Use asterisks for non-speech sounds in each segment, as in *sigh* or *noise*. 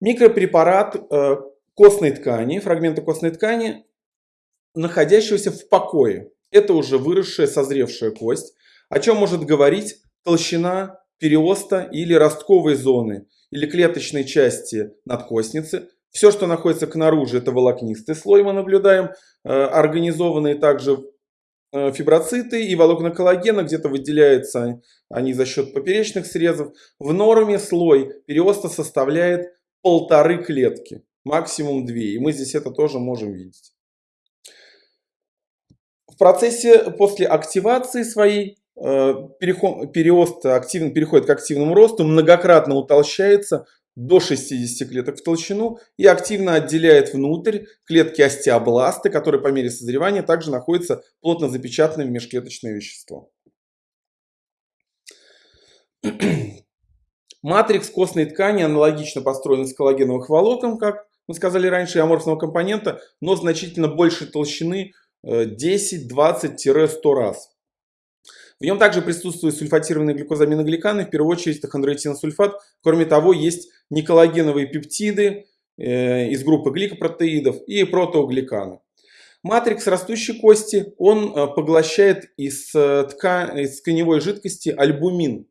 Микропрепарат э, костной ткани, фрагмента костной ткани, находящегося в покое. Это уже выросшая, созревшая кость. О чем может говорить толщина переоста или ростковой зоны, или клеточной части надкостницы. Все, что находится к наружу, это волокнистый слой мы наблюдаем, э, организованные также э, фиброциты и волокна коллагена, где-то выделяются они за счет поперечных срезов. В норме слой переоста составляет полторы клетки, максимум две, и мы здесь это тоже можем видеть. В процессе после активации своей Э, переход, переост активно, переходит к активному росту, многократно утолщается до 60 клеток в толщину и активно отделяет внутрь клетки остеобласты, которые по мере созревания также находятся плотно запечатанными в межклеточное вещество. Матрикс костной ткани аналогично построен из коллагеновых волокон, как мы сказали раньше, и аморфного компонента, но значительно больше толщины 10, 20-100 раз. В нем также присутствуют сульфатированные глюкозаминогликаны, в первую очередь хондротиносульфат. Кроме того, есть неколлагеновые пептиды э, из группы гликопротеидов и протеогликаны. Матрикс растущей кости, он э, поглощает из, э, тка... из тканевой жидкости альбумин,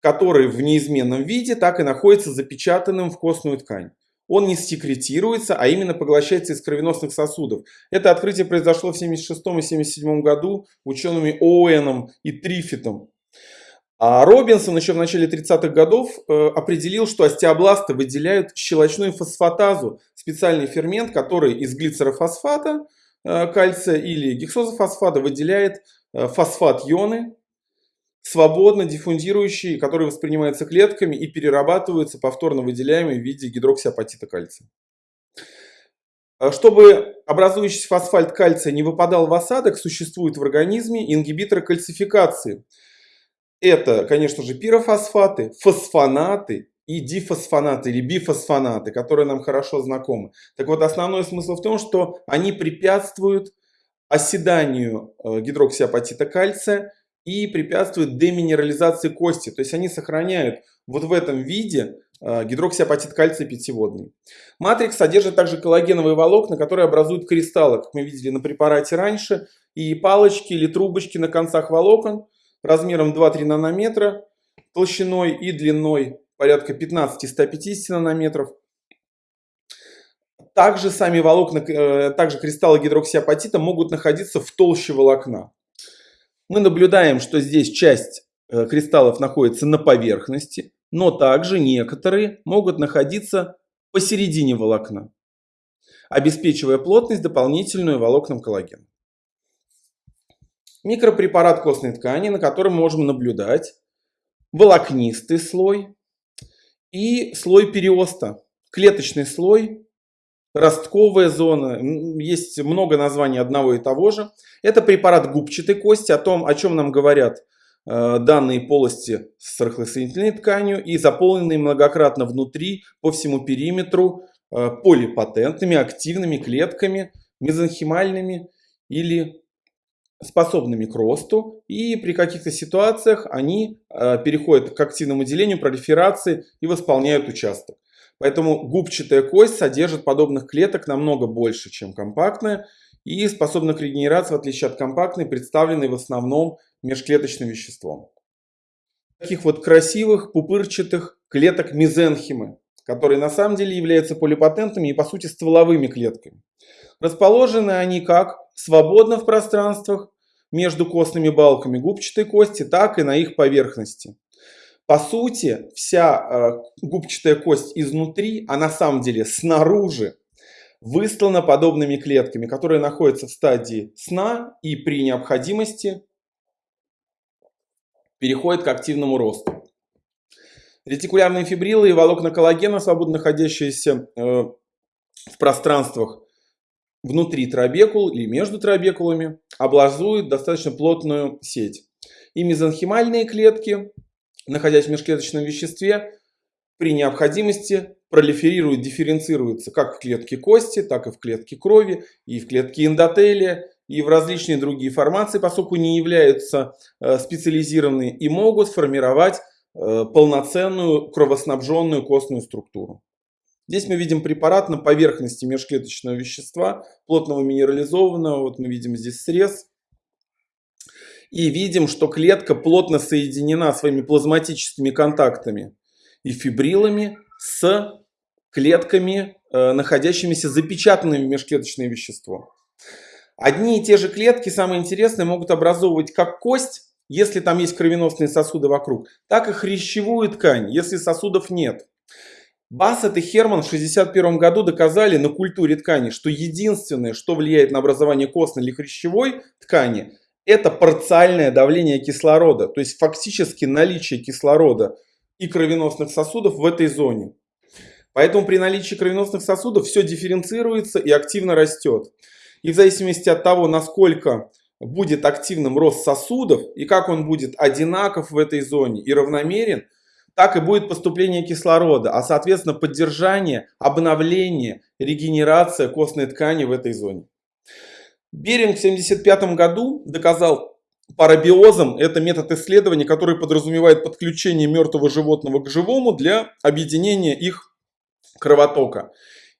который в неизменном виде так и находится запечатанным в костную ткань он не секретируется, а именно поглощается из кровеносных сосудов. Это открытие произошло в 1976 и 1977 году учеными Оуэном и Трифитом. А Робинсон еще в начале 30-х годов э, определил, что остеобласты выделяют щелочную фосфатазу, специальный фермент, который из глицерофосфата э, кальция или гексозофосфата выделяет э, фосфат-ионы, свободно диффундирующие, которые воспринимаются клетками и перерабатываются повторно выделяемые в виде гидроксиапатита кальция. А чтобы образующийся фосфальт кальция не выпадал в осадок, существуют в организме ингибиторы кальцификации. Это, конечно же, пирофосфаты, фосфонаты и дифосфонаты или бифосфонаты, которые нам хорошо знакомы. Так вот, основной смысл в том, что они препятствуют оседанию э, гидроксиапатита кальция и препятствуют деминерализации кости. То есть они сохраняют вот в этом виде э, гидроксиапатит кальция пятиводный. Матрикс содержит также коллагеновые волокна, которые образуют кристаллы, как мы видели на препарате раньше, и палочки или трубочки на концах волокон размером 2-3 нанометра, толщиной и длиной порядка 15-150 нанометров. Также сами волокна, э, также кристаллы гидроксиапатита могут находиться в толще волокна мы наблюдаем, что здесь часть э, кристаллов находится на поверхности, но также некоторые могут находиться посередине волокна, обеспечивая плотность дополнительную волокнам коллагена. Микропрепарат костной ткани, на котором можем наблюдать волокнистый слой и слой периоста, клеточный слой ростковая зона, есть много названий одного и того же. Это препарат губчатой кости, о том, о чем нам говорят э, данные полости с рыхлосоединительной тканью и заполненные многократно внутри по всему периметру э, полипатентными активными клетками, мезонхимальными или способными к росту. И при каких-то ситуациях они э, переходят к активному делению, пролиферации и восполняют участок. Поэтому губчатая кость содержит подобных клеток намного больше, чем компактная, и способна к регенерации, в отличие от компактной, представленной в основном межклеточным веществом. Таких вот красивых пупырчатых клеток мезенхимы, которые на самом деле являются полипатентными и по сути стволовыми клетками. Расположены они как свободно в пространствах между костными балками губчатой кости, так и на их поверхности. По сути, вся э, губчатая кость изнутри, а на самом деле снаружи, выстлана подобными клетками, которые находятся в стадии сна и при необходимости переходят к активному росту. Ретикулярные фибрилы и волокна коллагена, свободно находящиеся э, в пространствах внутри трабекул или между трабекулами, образуют достаточно плотную сеть. И мезонхимальные клетки находясь в межклеточном веществе, при необходимости пролиферирует, дифференцируется как в клетке кости, так и в клетке крови, и в клетке эндотелия, и в различные другие формации, поскольку не являются э, специализированными и могут формировать э, полноценную кровоснабженную костную структуру. Здесь мы видим препарат на поверхности межклеточного вещества, плотного минерализованного. Вот мы видим здесь срез. И видим, что клетка плотно соединена своими плазматическими контактами и фибрилами с клетками, э, находящимися запечатанными в межклеточное вещество. Одни и те же клетки, самое интересное, могут образовывать как кость, если там есть кровеносные сосуды вокруг, так и хрящевую ткань, если сосудов нет. Бассет и Херман в 1961 году доказали на культуре ткани, что единственное, что влияет на образование костной или хрящевой ткани, это парциальное давление кислорода, то есть фактически наличие кислорода и кровеносных сосудов в этой зоне. Поэтому при наличии кровеносных сосудов все дифференцируется и активно растет. И в зависимости от того, насколько будет активным рост сосудов и как он будет одинаков в этой зоне и равномерен, так и будет поступление кислорода, а соответственно поддержание, обновление, регенерация костной ткани в этой зоне. Беринг в 1975 году доказал парабиозом, это метод исследования, который подразумевает подключение мертвого животного к живому для объединения их кровотока.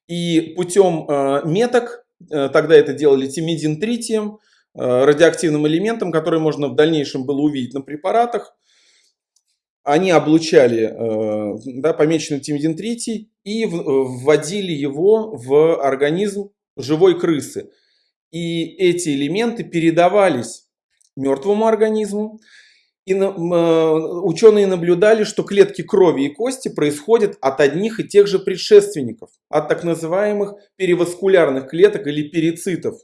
И путем э, меток, э, тогда это делали тимидин тритием, Э, радиоактивным элементом, который можно в дальнейшем было увидеть на препаратах. Они облучали э, да, помеченный тимидин-3 и вводили его в организм живой крысы. И эти элементы передавались мертвому организму. И э, ученые наблюдали, что клетки крови и кости происходят от одних и тех же предшественников, от так называемых переваскулярных клеток или перицитов.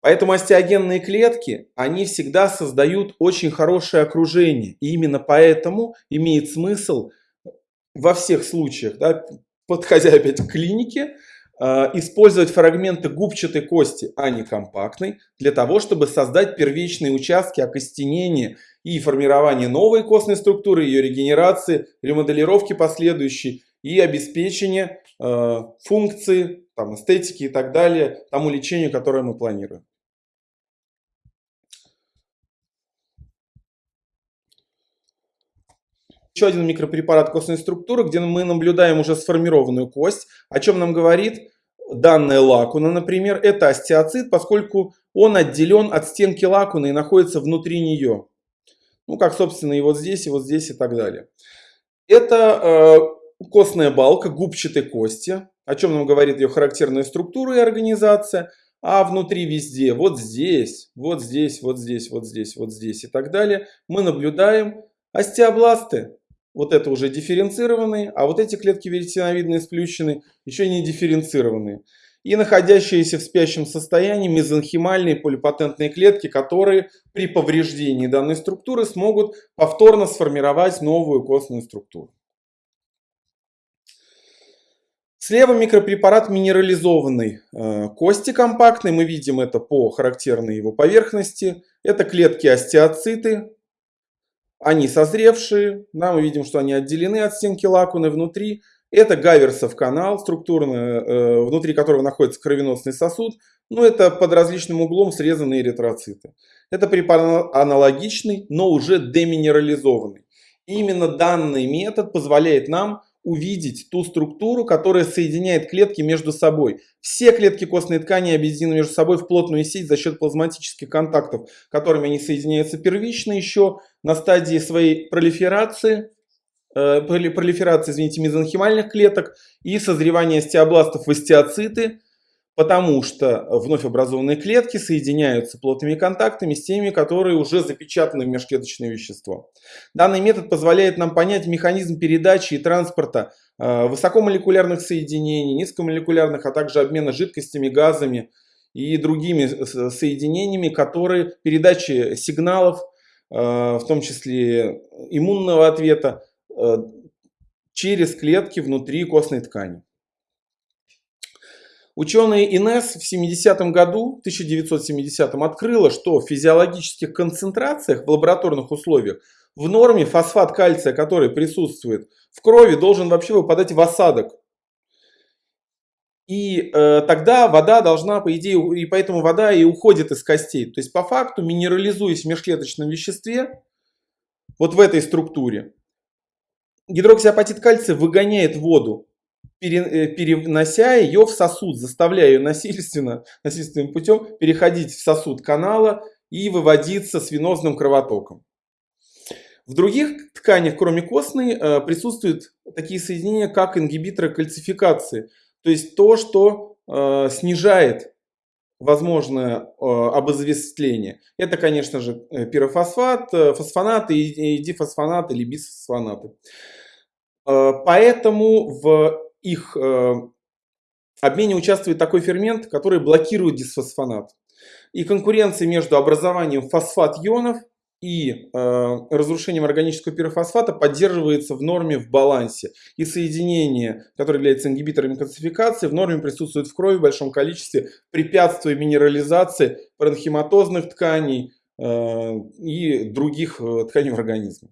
Поэтому остеогенные клетки, они всегда создают очень хорошее окружение. И именно поэтому имеет смысл во всех случаях, да, подходя *laughs* опять к клинике, использовать фрагменты губчатой кости, а не компактной, для того, чтобы создать первичные участки окостенения и формирования новой костной структуры, ее регенерации, ремоделировки последующей и обеспечения э, функции, там, эстетики и так далее тому лечению, которое мы планируем. Еще один микропрепарат костной структуры, где мы наблюдаем уже сформированную кость. О чем нам говорит данная лакуна, например, это остеоцит, поскольку он отделен от стенки лакуны и находится внутри нее. Ну, как, собственно, и вот здесь, и вот здесь, и так далее. Это э, костная балка губчатой кости, о чем нам говорит ее характерная структура и организация. А внутри везде, вот здесь, вот здесь, вот здесь, вот здесь, вот здесь и так далее, мы наблюдаем остеобласты вот это уже дифференцированные, а вот эти клетки веретеновидные сплющенные еще не дифференцированные. И находящиеся в спящем состоянии мезонхимальные полипатентные клетки, которые при повреждении данной структуры смогут повторно сформировать новую костную структуру. Слева микропрепарат минерализованной э, кости компактной. Мы видим это по характерной его поверхности. Это клетки остеоциты, они созревшие, да, мы видим, что они отделены от стенки лакуны внутри. Это гаверсов канал, структурно, э, внутри которого находится кровеносный сосуд. Но это под различным углом срезанные эритроциты. Это препарат аналогичный, но уже деминерализованный. И именно данный метод позволяет нам увидеть ту структуру, которая соединяет клетки между собой. Все клетки костной ткани объединены между собой в плотную сеть за счет плазматических контактов, которыми они соединяются первично еще на стадии своей пролиферации, э, пролиферации, извините, мезонхимальных клеток и созревания остеобластов в остеоциты, потому что вновь образованные клетки соединяются плотными контактами с теми, которые уже запечатаны в межклеточное вещество. Данный метод позволяет нам понять механизм передачи и транспорта э, высокомолекулярных соединений, низкомолекулярных, а также обмена жидкостями, газами и другими соединениями, которые передачи сигналов, э, в том числе иммунного ответа, э, через клетки внутри костной ткани. Ученые ИНЕС в 70 году, 1970 открыла, что в физиологических концентрациях в лабораторных условиях в норме фосфат кальция, который присутствует в крови, должен вообще выпадать в осадок. И э, тогда вода должна, по идее, и поэтому вода и уходит из костей. То есть по факту, минерализуясь в межклеточном веществе, вот в этой структуре, гидроксиапатит кальция выгоняет воду перенося ее в сосуд, заставляя ее насильственно, *laughs* насильственным путем переходить в сосуд канала и выводиться с венозным кровотоком. В других тканях, кроме костной, э, присутствуют такие соединения, как ингибиторы кальцификации. То есть то, что э, снижает возможное э, обызвествление. Это, конечно же, пирофосфат, фосфонаты и дифосфонаты или бисфосфонаты. Поэтому в их обмене участвует такой фермент, который блокирует дисфосфонат. И конкуренция между образованием фосфат-ионов и э, разрушением органического пирофосфата поддерживается в норме в балансе. И соединения, которые являются ингибиторами кальцификации, в норме присутствуют в крови в большом количестве, препятствуя минерализации паренхематозных тканей э, и других э, тканей в организме.